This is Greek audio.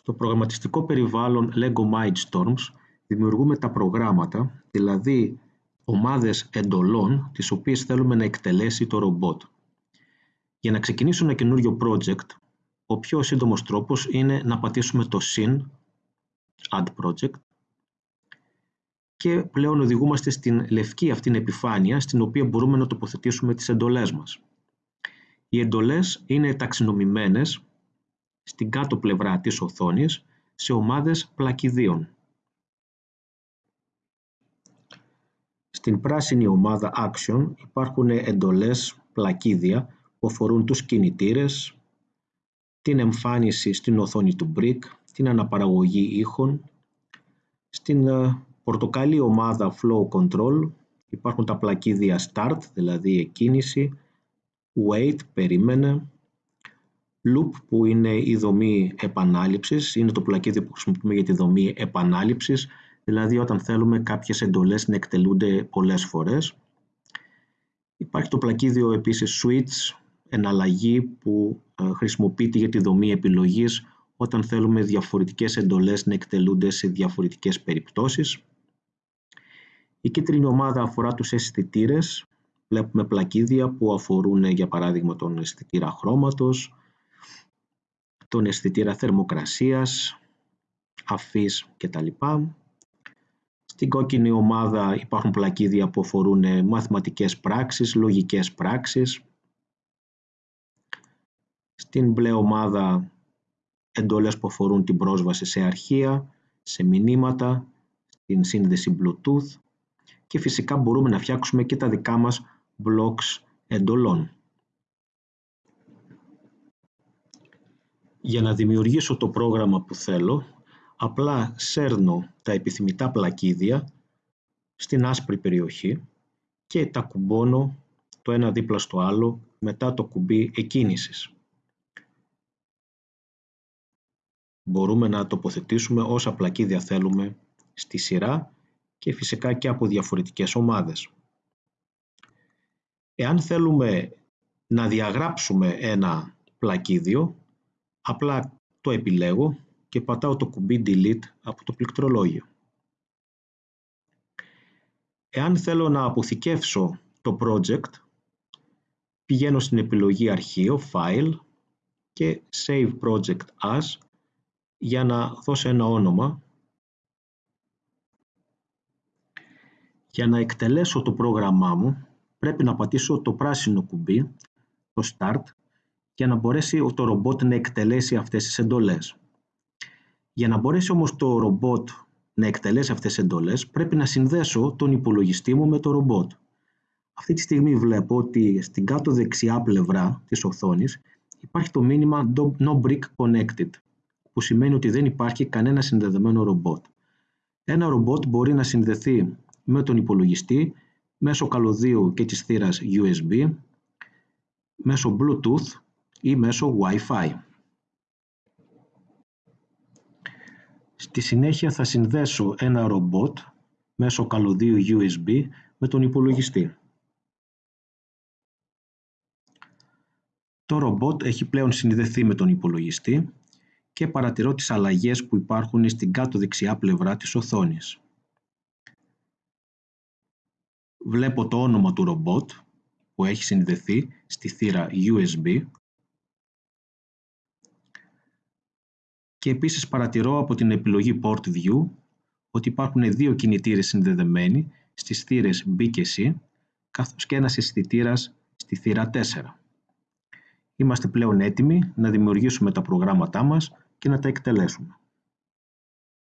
Στο προγραμματιστικό περιβάλλον LEGO Mindstorms δημιουργούμε τα προγράμματα, δηλαδή ομάδες εντολών, τις οποίες θέλουμε να εκτελέσει το ρομπότ. Για να ξεκινήσω ένα καινούριο project, ο πιο σύντομος τρόπος είναι να πατήσουμε το Syn, Add Project, και πλέον οδηγούμαστε στην λευκή αυτήν επιφάνεια, στην οποία μπορούμε να τοποθετήσουμε τις εντολές μας. Οι εντολές είναι ταξινομημένες στην κάτω πλευρά της οθόνης σε ομάδες πλακιδίων. Στην πράσινη ομάδα Action υπάρχουν εντολές πλακίδια που αφορούν τους κινητήρες, την εμφάνιση στην οθόνη του Brick, την αναπαραγωγή ήχων. Στην ε, πορτοκαλί ομάδα Flow Control υπάρχουν τα πλακίδια Start, δηλαδή εκκίνηση, Wait, περίμενε, Loop που είναι η δομή επανάληψης, είναι το πλακίδιο που χρησιμοποιούμε για τη δομή επανάληψης, δηλαδή όταν θέλουμε κάποιες εντολές να εκτελούνται πολλές φορές. Υπάρχει το πλακίδιο επίσης Switch, εναλλαγή που ε, χρησιμοποιείται για τη δομή επιλογής όταν θέλουμε διαφορετικές εντολές να εκτελούνται σε διαφορετικές περιπτώσεις. Η κίτρινη ομάδα αφορά τους αισθητήρες. Βλέπουμε πλακίδια που αφορούν για παράδειγμα τον αισθητήρα χρώματος, τον αισθητήρα θερμοκρασίας, αφής κτλ. Στην κόκκινη ομάδα υπάρχουν πλακίδια που αφορούν μαθηματικές πράξεις, λογικές πράξεις. Στην μπλε ομάδα εντολές που αφορούν την πρόσβαση σε αρχεία, σε μηνύματα, στην σύνδεση Bluetooth και φυσικά μπορούμε να φτιάξουμε και τα δικά μας blocks εντολών. Για να δημιουργήσω το πρόγραμμα που θέλω, απλά σέρνω τα επιθυμητά πλακίδια στην άσπρη περιοχή και τα κουμπώνω το ένα δίπλα στο άλλο μετά το κουμπί εκκίνησης. Μπορούμε να τοποθετήσουμε όσα πλακίδια θέλουμε στη σειρά και φυσικά και από διαφορετικές ομάδες. Εάν θέλουμε να διαγράψουμε ένα πλακίδιο, απλά το επιλέγω και πατάω το κουμπί Delete από το πληκτρολόγιο. Εάν θέλω να αποθηκεύσω το project, πηγαίνω στην επιλογή Αρχείο, File και Save Project As για να δώσω ένα όνομα. Για να εκτελέσω το πρόγραμμά μου, πρέπει να πατήσω το πράσινο κουμπί, το Start, για να μπορέσει το ρομπότ να εκτελέσει αυτές τις εντολές. Για να μπορέσει όμως το ρομπότ να εκτελέσει αυτές τις εντολές, πρέπει να συνδέσω τον υπολογιστή μου με το ρομπότ. Αυτή τη στιγμή βλέπω ότι στην κάτω δεξιά πλευρά της οθόνης υπάρχει το μήνυμα No Brick Connected, που σημαίνει ότι δεν υπάρχει κανένα συνδεδεμένο ρομπότ. Ένα ρομπότ μπορεί να συνδεθεί με τον υπολογιστή μέσω καλωδίου και της θύρας USB, μέσω Bluetooth ή μέσω Wi-Fi. Στη συνέχεια θα συνδέσω ένα ρομπότ μέσω καλωδίου USB με τον υπολογιστή. Το ρομπότ έχει πλέον συνδεθεί με τον υπολογιστή και παρατηρώ τις αλλαγές που υπάρχουν στην κάτω δεξιά πλευρά της οθόνης. Βλέπω το όνομα του ρομπότ που έχει συνδεθεί στη θύρα USB και επίσης παρατηρώ από την επιλογή Port View ότι υπάρχουν δύο κινητήρες συνδεδεμένοι στις θύρες B και C καθώς και ένας αισθητήρας στη θύρα 4. Είμαστε πλέον έτοιμοι να δημιουργήσουμε τα προγράμματά μας και να τα εκτελέσουμε.